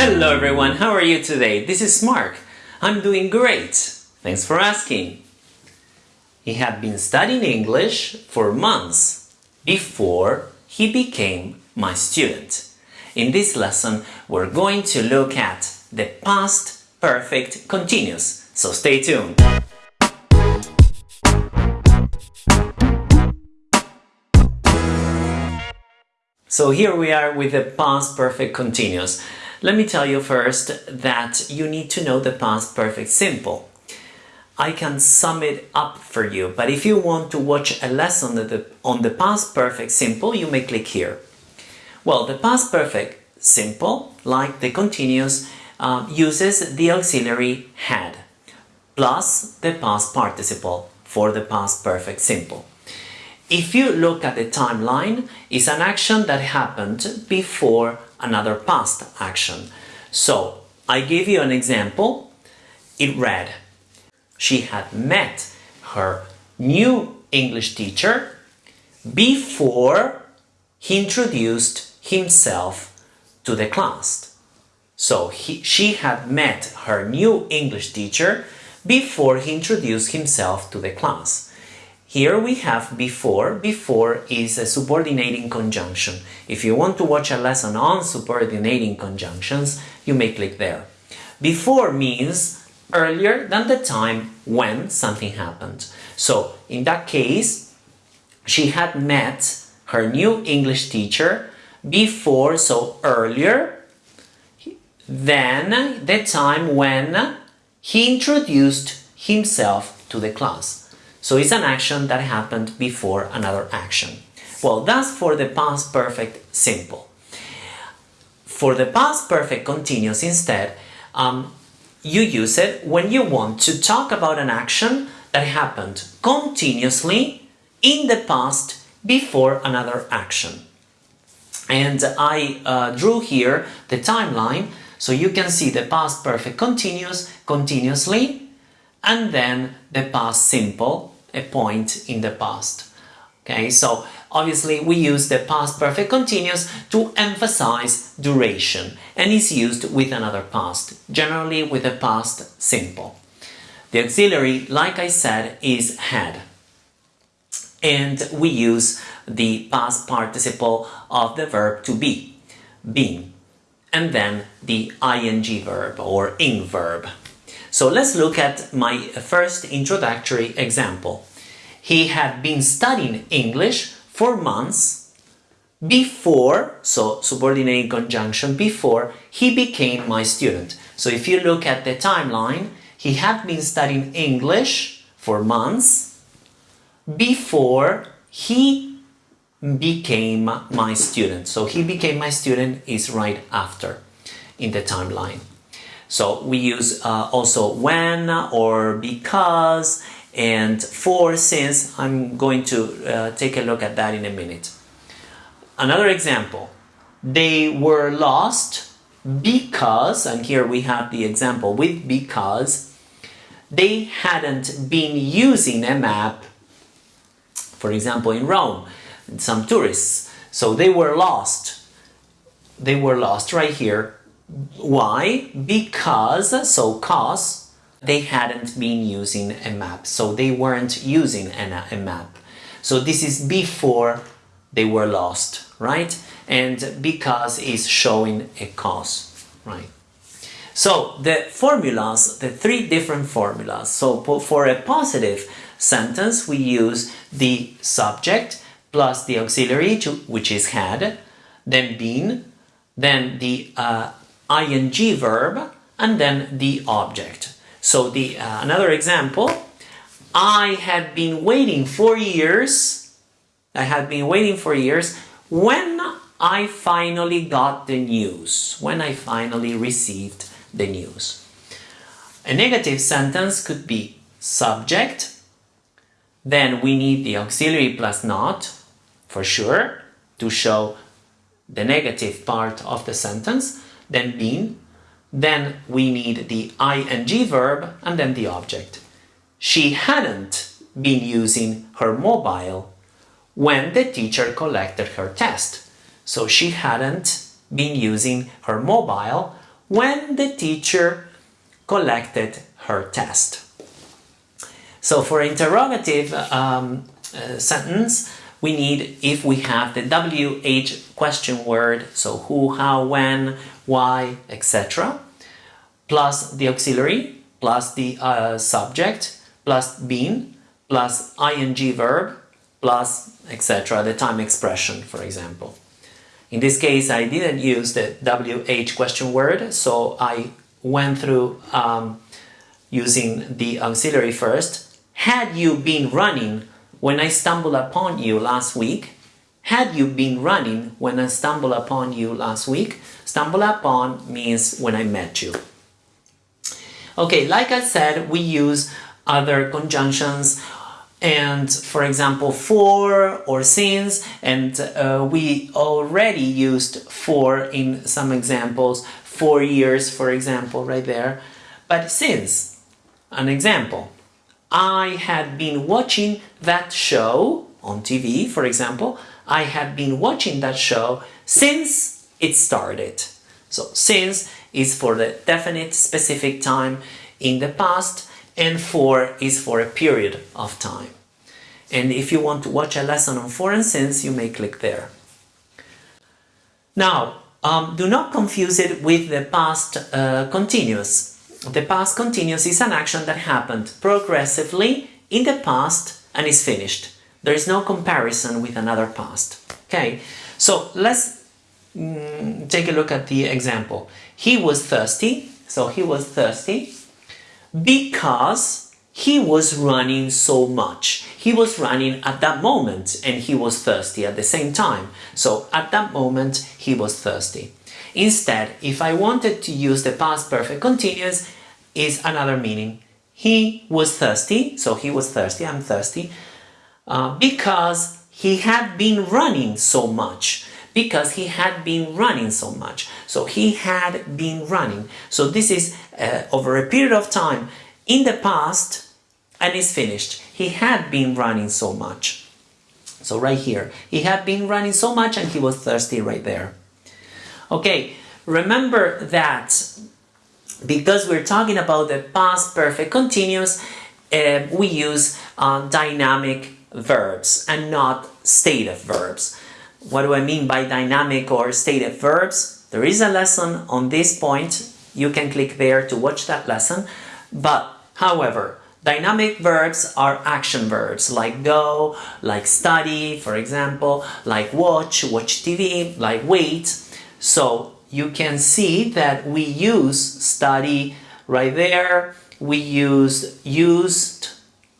Hello everyone, how are you today? This is Mark. I'm doing great. Thanks for asking. He had been studying English for months before he became my student. In this lesson, we're going to look at the past perfect continuous, so stay tuned. So here we are with the past perfect continuous. Let me tell you first that you need to know the past perfect simple. I can sum it up for you, but if you want to watch a lesson on the, past perfect simple, you may click here. Well, the past perfect simple, like the continuous, uh, uses the auxiliary had plus the past participle for the past perfect simple. If you look at the timeline, it's an action that happened before another past action. So, I give you an example. It read, she had met her new English teacher before he introduced himself to the class. So he, she had met her new English teacher before he introduced himself to the class. Here we have before. Before is a subordinating conjunction. If you want to watch a lesson on subordinating conjunctions, you may click there. Before means earlier than the time when something happened. So in that case, she had met her new English teacher before, so earlier than the time when he introduced himself to the class. So it's an action that happened before another action. Well, that's for the past perfect simple. For the past perfect continuous instead, um, you use it when you want to talk about an action that happened continuously in the past before another action. And I uh, drew here the timeline so you can see the past perfect continuous continuously and then the past simple, a point in the past. Okay, so obviously we use the past perfect continuous to emphasize duration and is used with another past, generally with the past simple. The auxiliary, like I said, is had. And we use the past participle of the verb to be, been, and then the ing verb or ing verb. So let's look at my first introductory example. He had been studying English for months before, so subordinate conjunction, before he became my student. So if you look at the timeline, he had been studying English for months before he became my student. So he became my student is right after in the timeline. So we use uh, also when or because and for since I'm going to uh, take a look at that in a minute. Another example, they were lost because, and here we have the example with because, they hadn't been using a map, for example in Rome, some tourists, so they were lost. They were lost right here why? Because, so cause, they hadn't been using a map. So they weren't using a map. So this is before they were lost, right? And because is showing a cause, right? So the formulas, the three different formulas. So for a positive sentence, we use the subject plus the auxiliary, to, which is had, then been, then the uh, ing verb and then the object. So the uh, another example, I had been waiting for years, I had been waiting for years when I finally got the news, when I finally received the news. A negative sentence could be subject, then we need the auxiliary plus not, for sure, to show the negative part of the sentence then been, then we need the ing verb and then the object. She hadn't been using her mobile when the teacher collected her test. So she hadn't been using her mobile when the teacher collected her test. So for interrogative um, uh, sentence, we need if we have the WH question word, so who, how, when, why, etc., plus the auxiliary, plus the uh, subject, plus been, plus ing verb, plus etc., the time expression, for example. In this case, I didn't use the WH question word, so I went through um, using the auxiliary first. Had you been running when I stumbled upon you last week? Had you been running when I stumbled upon you last week? Stumble upon means when I met you. Okay, like I said, we use other conjunctions and for example for or since and uh, we already used for in some examples four years for example right there but since an example I had been watching that show on TV for example I had been watching that show since it started so since is for the definite specific time in the past and for is for a period of time. And if you want to watch a lesson on for and since, you may click there. Now, um, do not confuse it with the past uh, continuous. The past continuous is an action that happened progressively in the past and is finished. There is no comparison with another past. Okay, so let's mm, take a look at the example. He was thirsty, so he was thirsty because he was running so much. He was running at that moment and he was thirsty at the same time. So at that moment he was thirsty. Instead, if I wanted to use the past perfect continuous, is another meaning. He was thirsty, so he was thirsty, I'm thirsty, uh, because he had been running so much because he had been running so much. So he had been running. So this is uh, over a period of time in the past and is finished. He had been running so much. So right here, he had been running so much and he was thirsty right there. Okay, remember that because we're talking about the past perfect continuous, uh, we use uh, dynamic verbs and not stative verbs. What do I mean by dynamic or stative verbs? There is a lesson on this point. You can click there to watch that lesson. But, however, dynamic verbs are action verbs like go, like study, for example, like watch, watch TV, like wait. So you can see that we use study right there. We use used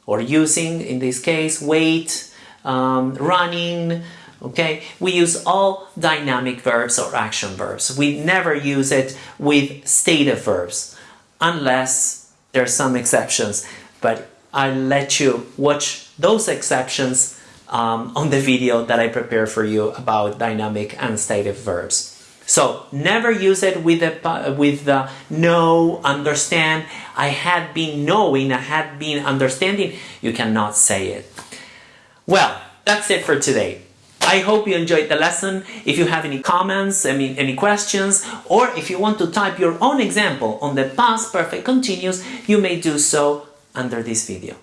or using, in this case, wait, um, running, okay? We use all dynamic verbs or action verbs. We never use it with stative verbs, unless there are some exceptions, but I'll let you watch those exceptions um, on the video that I prepare for you about dynamic and stative verbs. So never use it with the, with understand. I had been knowing, I had been understanding. You cannot say it. Well, that's it for today. I hope you enjoyed the lesson. If you have any comments, I mean, any questions, or if you want to type your own example on the past perfect continuous, you may do so under this video.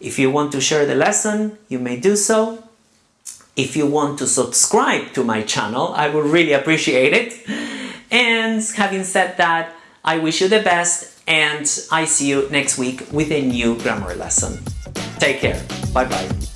If you want to share the lesson, you may do so. If you want to subscribe to my channel, I would really appreciate it. And having said that, I wish you the best and I see you next week with a new grammar lesson. Take care. Bye bye.